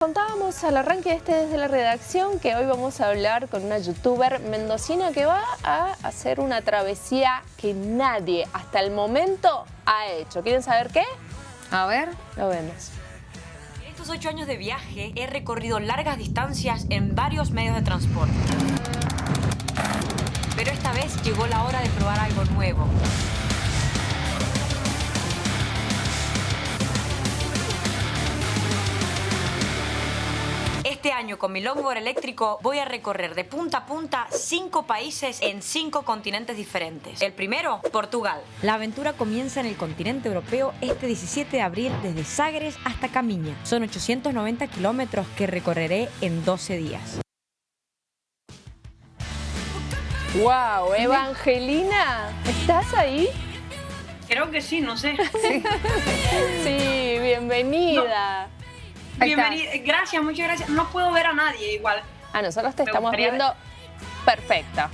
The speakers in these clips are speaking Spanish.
Contábamos al arranque de este desde la redacción que hoy vamos a hablar con una youtuber mendocina que va a hacer una travesía que nadie hasta el momento ha hecho. ¿Quieren saber qué? A ver. Lo vemos. En estos ocho años de viaje he recorrido largas distancias en varios medios de transporte. Pero esta vez llegó la hora de probar algo nuevo. Este año con mi longboard eléctrico voy a recorrer de punta a punta cinco países en cinco continentes diferentes. El primero, Portugal. La aventura comienza en el continente europeo este 17 de abril desde Sagres hasta Camiña. Son 890 kilómetros que recorreré en 12 días. ¡Wow! Evangelina, ¿estás ahí? Creo que sí, no sé. Sí, bienvenida. Bienvenida. Gracias, muchas gracias. No puedo ver a nadie igual. A nosotros te Me estamos viendo perfecta.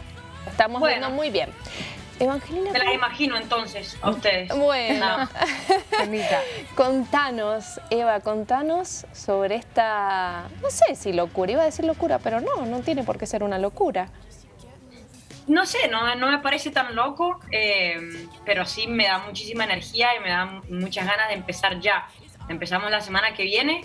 Estamos Bueno. viendo muy bien. Evangelina, Me las ¿cómo- imagino entonces a ustedes. bueno, contanos, Eva, contanos sobre esta, no sé si locura, iba a decir locura, pero no, no tiene por qué ser una locura. No sé, no, no me parece tan loco, eh, pero sí me da muchísima energía y me da muchas ganas de empezar ya. Empezamos la semana que viene.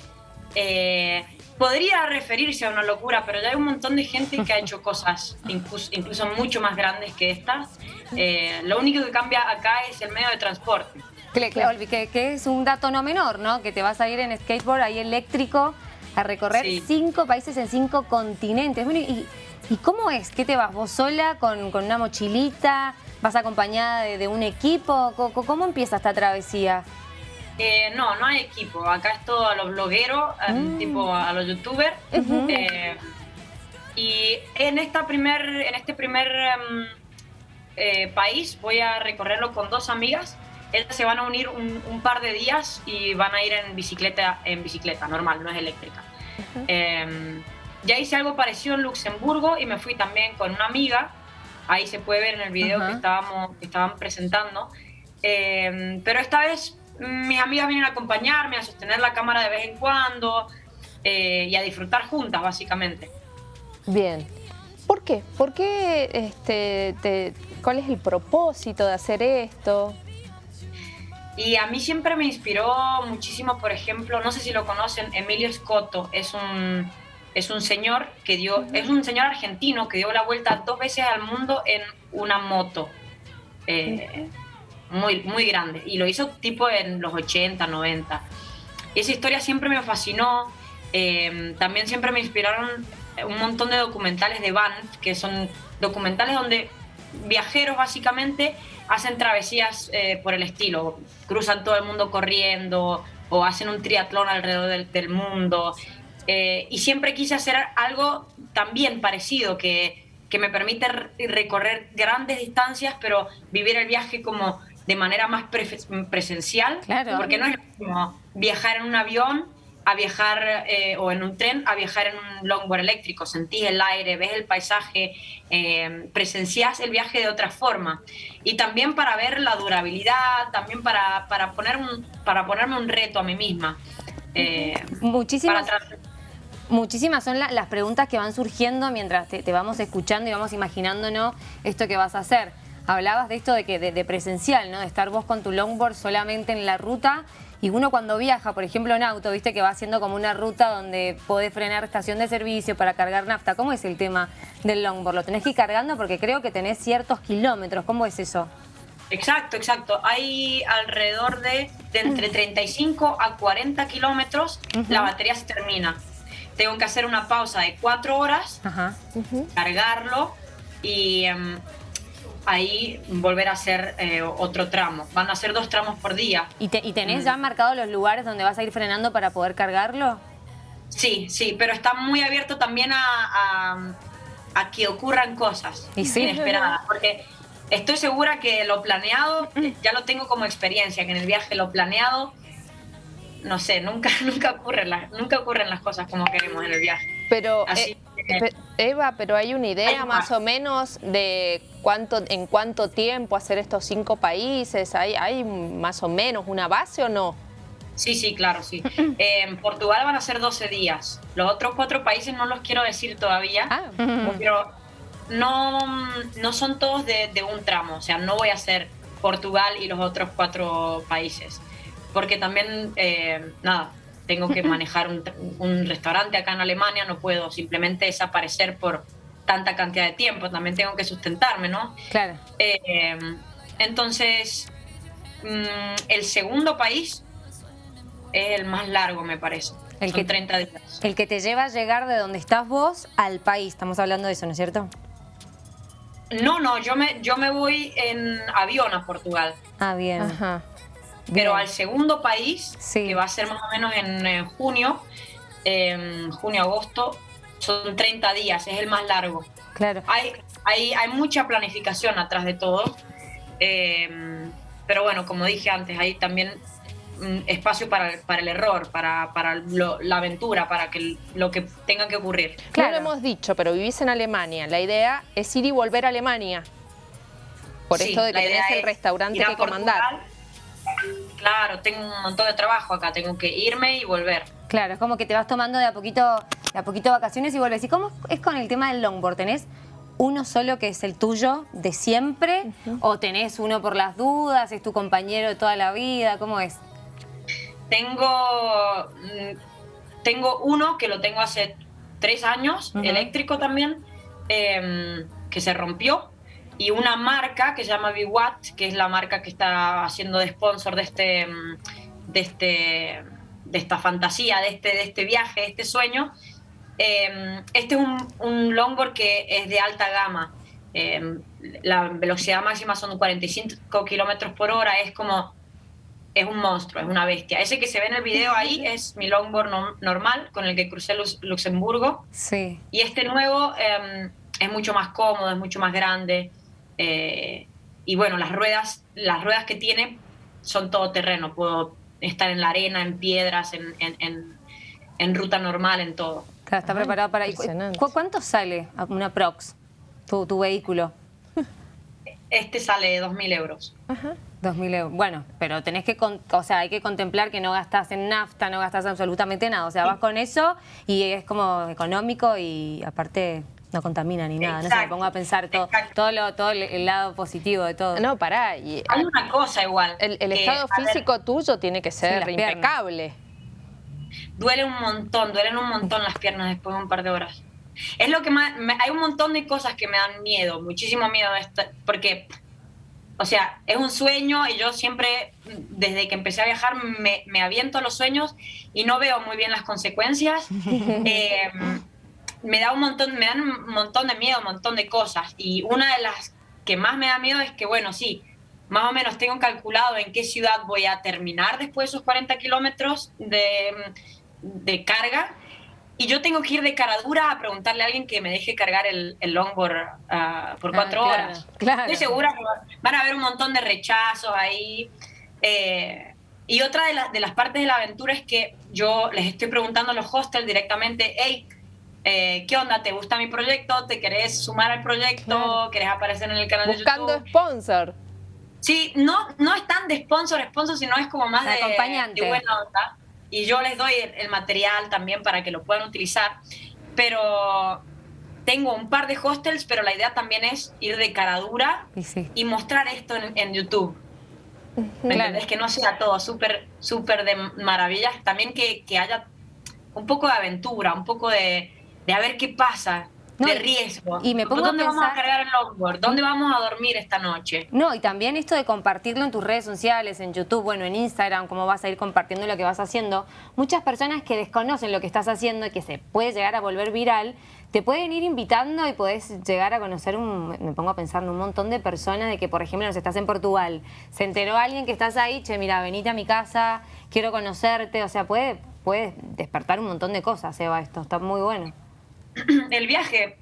Eh, podría referirse a una locura, pero ya hay un montón de gente que ha hecho cosas incluso, incluso mucho más grandes que estas. Eh, lo único que cambia acá es el medio de transporte. Que, que- Olvi, que- que es un dato no menor, ¿no? Que te vas a ir en skateboard ahí eléctrico a recorrer Sí. cinco países en cinco continentes. Bueno, y, ¿y cómo es? ¿Qué te vas? ¿Vos sola con, con una mochilita? ¿Vas acompañada de, de un equipo? ¿Cómo, cómo empieza esta travesía? Eh, no, no hay equipo. Acá es todo a los blogueros, Mm. tipo a los youtubers. Eh, y en, esta primer, en este primer em, eh, país voy a recorrerlo con dos amigas. Ellas se van a unir un, un par de días y van a ir en bicicleta, en bicicleta normal, no es eléctrica. Eh, ya hice algo parecido en Luxemburgo y me fui también con una amiga. Ahí se puede ver en el video que, estábamos, que estaban presentando. Eh, pero esta vez mm, mis amigas vienen a acompañarme, a sostener la cámara de vez en cuando eh, y a disfrutar juntas, básicamente. Bien. ¿Por qué? ¿Por qué, este, te- cuál es el propósito de hacer esto? Y a mí siempre me inspiró muchísimo, por ejemplo, no sé si lo conocen, Emilio Scotto es un, es un señor que dio, es un señor argentino que dio la vuelta dos veces al mundo en una moto. Eh, muy, muy grande. Y lo hizo tipo en los 80, 90. Y esa historia siempre me fascinó. Eh, también siempre me inspiraron un montón de documentales de Banff, que son documentales donde viajeros básicamente hacen travesías eh, por el estilo, cruzan todo el mundo corriendo o hacen un triatlón alrededor del, mundo. Eh, y siempre quise hacer algo también parecido, que, que me permite re- recorrer grandes distancias, pero vivir el viaje como de manera más pre- presencial, Claro. porque no es lo mismo viajar en un avión a viajar eh, o en un tren a viajar en un longboard eléctrico. Sentís el aire, ves el paisaje, eh, presenciás el viaje de otra forma. Y también para ver la durabilidad, también para, para, poner un, para ponerme un reto a mí misma. Eh, Muchísimas, tra- muchísimas son la- las preguntas que van surgiendo mientras te, te vamos escuchando y vamos imaginándonos esto que vas a hacer. Hablabas de esto de que de, de presencial, ¿no? De estar vos con tu longboard solamente en la ruta y uno cuando viaja, por ejemplo en auto, viste que va haciendo como una ruta donde podés frenar estación de servicio para cargar nafta. ¿Cómo es el tema del longboard? ¿Lo tenés que ir cargando? Porque creo que tenés ciertos kilómetros. ¿Cómo es eso? Exacto, exacto. Hay alrededor de, de entre 35 a 40 kilómetros, la batería se termina. Tengo que hacer una pausa de cuatro horas, Ajá. cargarlo y em, ahí volver a hacer eh, otro tramo. Van a ser dos tramos por día. ¿Y, te- y Mm. tenés ya marcados los lugares donde vas a ir frenando para poder cargarlo? Sí, sí, pero está muy abierto también a, a- a que ocurran cosas Y sí. inesperadas, porque estoy segura que lo planeado, eh, ya lo tengo como experiencia, que en el viaje lo planeado, no sé, nunca, nunca, ocurren las, nunca ocurren las cosas como queremos en el viaje. Pero, Así eh, que- pe- Eva, pero hay una idea Hay más más. o menos de cuánto, en cuánto tiempo hacer estos cinco países. ¿Hay, hay más o menos una base o no? Sí, sí, claro, sí. en Portugal van a ser 12 días. Los otros cuatro países no los quiero decir todavía, Ah, pero no, no son todos de, de un tramo. O sea, no voy a hacer Portugal y los otros cuatro países. Porque también, eh, nada, tengo que manejar un, un restaurante acá en Alemania, no puedo simplemente desaparecer por tanta cantidad de tiempo, también tengo que sustentarme, ¿no? Claro. Eh, entonces, mm, el segundo país es el más largo, me parece. El Son que- 30 días. El que te lleva a llegar de donde estás vos al país. Estamos hablando de eso, ¿no es cierto? No, no, yo me, yo me voy en avión a Portugal. Ah, bien. Ajá. Pero al segundo país, Sí. que va a ser más o menos en, junio, en junio-agosto, son 30 días, es el más largo. Claro. Hay, hay, hay mucha planificación atrás de todo, eh, pero bueno, como dije antes, hay también mm, espacio para, el- para el error, para, para lo- la aventura, para que lo que tenga que ocurrir. No Claro. lo hemos dicho, pero vivís en Alemania. La idea es ir y volver a Alemania. Por Sí, esto de que tenés el es restaurante que comandar. Portugal. Claro, tengo un montón de trabajo acá, tengo que irme y volver. Claro, es como que te vas tomando de a poquito, de a poquito vacaciones y vuelves. ¿Y cómo es con el tema del longboard? ¿Tenés uno solo que es el tuyo de siempre? ¿O tenés uno por las dudas? ¿Es tu compañero de toda la vida? ¿Cómo es? Tengo, mm, tengo uno que lo tengo hace tres años, eléctrico también, em, que se rompió. Y una marca que se llama Watt, que es la marca que está haciendo de sponsor de este, mm, de este, de esta fantasía, de este, de este viaje, de este sueño. Em, este es un, un longboard que es de alta gama. Em, la velocidad máxima son 45 kilómetros por hora. Es como es un monstruo, es una bestia. Ese que se ve en el video ahí es mi longboard no- normal con el que crucé Lux- Luxemburgo. Sí. Y este nuevo eh, es mucho más cómodo, es mucho más grande. Eh, y bueno, las ruedas, las ruedas que tiene son todo terreno. Puedo estar en la arena, en piedras, en, en- en- en ruta normal, en todo. Claro, está Ay, preparado para... ¿y cu- ¿Cuánto sale una prox, tu, tu vehículo? Este sale 2.000 euros. Ajá. 2.000 euros. Bueno, pero tenés que, con- o sea, hay que contemplar que no gastas en nafta, no gastas absolutamente nada. O sea, vas con eso y es como económico y aparte no contamina ni nada. No sé, me pongo a pensar todo, todo, lo, todo el, lado positivo de todo. No, pará. Y Hay una cosa igual. el, el que, estado ver, físico tuyo tiene que ser impecable. duele un montón, duelen un montón las piernas después de un par de horas. Es lo que más, me- hay un montón de cosas que me dan miedo, muchísimo miedo, de esta- porque, o sea, es un sueño y yo siempre, desde que empecé a viajar, me, me aviento a los sueños y no veo muy bien las consecuencias. Eh, me da un montón, me dan un montón de miedo, un montón de cosas. Y una de las que más me da miedo es que, bueno, sí, más o menos tengo calculado en qué ciudad voy a terminar después de esos 40 kilómetros de, de carga. Y yo tengo que ir de cara dura a preguntarle a alguien que me deje cargar el, el longboard ah, por Ah, cuatro claro, horas. claro. Estoy segura que va- van a haber un montón de rechazos ahí. Eh, y otra de, las de las partes de la aventura es que yo les estoy preguntando a los hostels directamente, hey, eh, ¿qué onda? ¿Te gusta mi proyecto? ¿Te querés sumar al proyecto? Claro. ¿Querés aparecer en el canal Buscando de YouTube? sponsor. Sí, no, no es tan de sponsor, sponsor, sino es como más De de, acompañante. de buena onda. Y yo les doy el, el material también para que lo puedan utilizar. Pero tengo un par de hostels, pero la idea también es ir de cara dura Y sí. y mostrar esto en, en YouTube. ¿Me Claro. entendés? Que no sea todo súper, súper de maravillas. También que, que haya un poco de aventura, un poco de, de a ver qué pasa, No, de riesgo. y me pongo a ¿Dónde vamos a cargar el longboard? ¿Dónde vamos a dormir esta noche? No, y también esto de compartirlo en tus redes sociales, en YouTube, bueno, en Instagram, cómo vas a ir compartiendo lo que vas haciendo. Muchas personas que desconocen lo que estás haciendo y que se puede llegar a volver viral, te pueden ir invitando y podés llegar a conocer, un, me pongo a pensar en un montón de personas de que, por ejemplo, no sé, estás en Portugal, se enteró alguien que estás ahí, che, mira, venite a mi casa, quiero conocerte, o sea, puede, puede despertar un montón de cosas, Eva, esto, está muy bueno. el viaje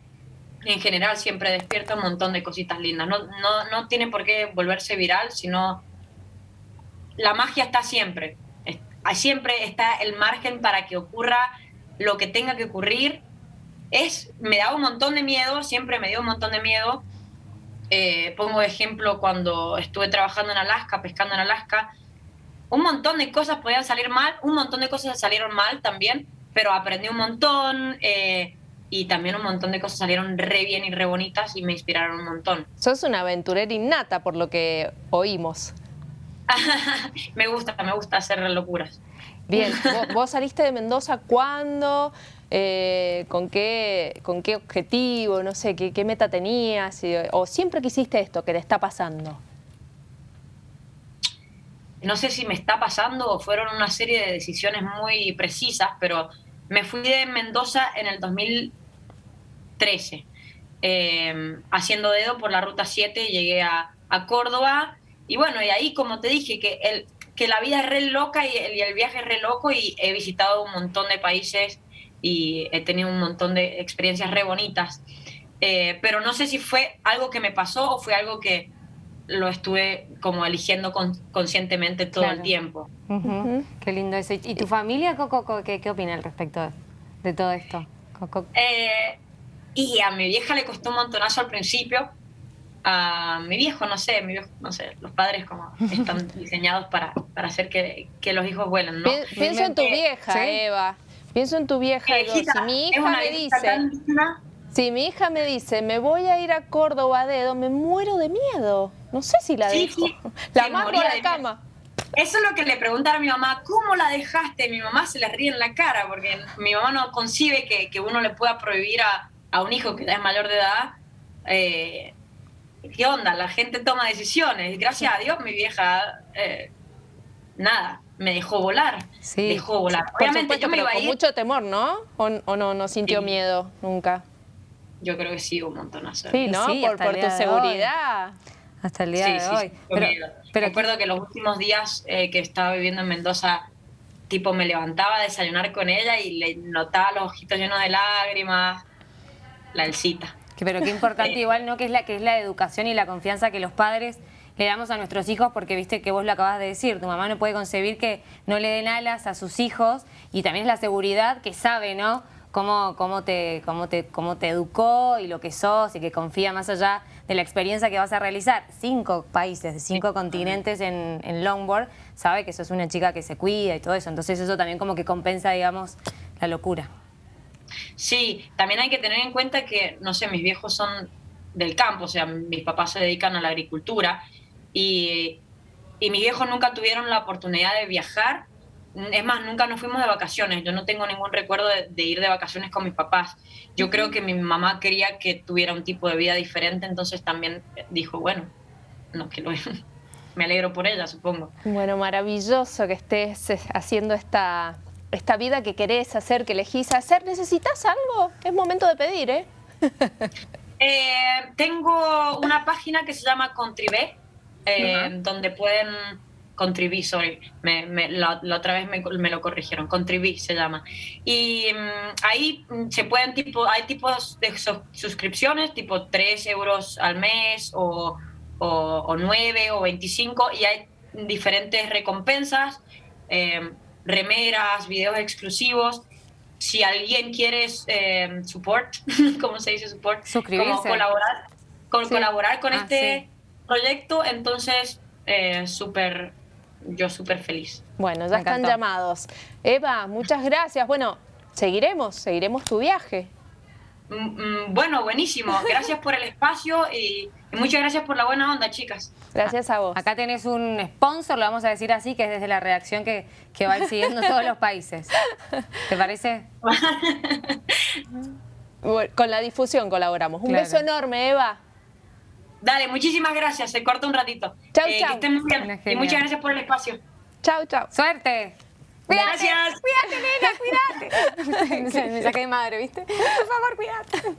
en general siempre despierta un montón de cositas lindas. No, no, no tiene por qué volverse viral, sino la magia está siempre. Es- Siempre está el margen para que ocurra lo que tenga que ocurrir. Es, me da un montón de miedo, siempre me dio un montón de miedo. Eh, pongo ejemplo cuando estuve trabajando en Alaska, pescando en Alaska, un montón de cosas podían salir mal, un montón de cosas salieron mal también, pero aprendí un montón eh, y también un montón de cosas salieron re bien y re bonitas y me inspiraron un montón. Sos una aventurera innata por lo que oímos. me gusta, me gusta hacer locuras. Bien, ¿vos, saliste de Mendoza cuándo? Eh, ¿con, qué, ¿Con qué objetivo? No sé, ¿qué, qué meta tenías? ¿O siempre quisiste esto que te está pasando? no sé si me está pasando o fueron una serie de decisiones muy precisas, pero me fui de Mendoza en el 2013, em, haciendo dedo por la ruta 7, llegué a, Córdoba y bueno, y ahí como te dije, que, el, que la vida es re loca y el, viaje es re loco y he visitado un montón de países y he tenido un montón de experiencias re bonitas. Eh, pero no sé si fue algo que me pasó o fue algo que, lo estuve como eligiendo conscientemente todo el tiempo. Qué lindo eso. ¿Y tu familia, Coco, qué, qué opina al respecto de, todo esto? Eh, y a mi vieja le costó un montonazo al principio. A mi viejo, no sé, mi no sé, los padres como están diseñados para, para hacer que, que los hijos vuelen, ¿no? Pienso en tu vieja, Eva. Pienso en tu vieja. y si mi hija me dice... Si mi hija me dice, me voy a ir a Córdoba a dedo, me muero de miedo. No sé si la dejo. la mando a la cama. Eso es lo que le preguntaron a mi mamá, ¿cómo la dejaste? Mi mamá se le ríe en la cara porque mi mamá no concibe que, uno le pueda prohibir a, un hijo que es mayor de edad. Eh, ¿Qué onda? La gente toma decisiones. Gracias a Dios mi vieja, eh, nada, me dejó volar. Sí. Dejó volar. Obviamente yo me iba a ir. Con mucho temor, ¿no? ¿O, no, no sintió miedo nunca? Yo creo que sí, un montonazo. Sí, ¿no? por, por tu seguridad. Hasta el día de hoy. pero, pero recuerdo que los últimos días eh, que estaba viviendo en Mendoza, tipo me levantaba a desayunar con ella y le notaba los ojitos llenos de lágrimas, la elcita. pero qué importante igual, ¿no? Que es, la, que es la educación y la confianza que los padres le damos a nuestros hijos porque viste que vos lo acabas de decir, tu mamá no puede concebir que no le den alas a sus hijos y también es la seguridad que sabe, ¿no? Cómo, cómo, te, cómo, te, cómo te educó y lo que sos y que confía más allá de la experiencia que vas a realizar. Cinco países, de cinco continentes en, en longboard, sabe que sos una chica que se cuida y todo eso. Entonces eso también como que compensa, digamos, la locura. Sí, también hay que tener en cuenta que, no sé, mis viejos son del campo, o sea, mis papás se dedican a la agricultura y, y mis viejos nunca tuvieron la oportunidad de viajar es más, nunca nos fuimos de vacaciones. Yo no tengo ningún recuerdo de, ir de vacaciones con mis papás. Yo creo que mi mamá quería que tuviera un tipo de vida diferente, entonces también dijo, bueno, no, que lo me alegro por ella, supongo. Bueno, maravilloso que estés eh, haciendo esta, esta vida que querés hacer, que elegís hacer. ¿Necesitas algo? Es momento de pedir, ¿eh? eh tengo una página que se llama Contribe, eh, donde pueden Contribí, sorry, me, la, otra vez me, lo corrigieron, Contribí se llama. Y mm, ahí mm, se pueden, tipo, hay tipos de suscripciones, tipo 3 euros al mes o, o, 9 o 25 y hay diferentes recompensas, em, remeras, videos exclusivos. Si alguien quiere eh, support, ¿cómo se dice support? Suscribirse. colaborar, con, colaborar con ah, este proyecto, entonces eh, súper yo súper feliz. Bueno, ya están llamados. Eva, muchas gracias. Bueno, seguiremos, seguiremos tu viaje. Mm, mm, bueno, buenísimo. Gracias por el espacio y, muchas gracias por la buena onda, chicas. Gracias a vos. Acá tenés un sponsor, lo vamos a decir así, que es desde la redacción que, que va siguiendo todos los países. ¿Te parece? con la difusión colaboramos. Un beso enorme, Eva. Dale, muchísimas gracias. Se corta un ratito. Chau, eh, chau. Que estén muy bien. Y muchas gracias por el espacio. Chau, chau. Suerte. Cuídate, gracias. Cuídate, nena, cuídate. me saqué de madre, ¿viste? Por favor, cuídate.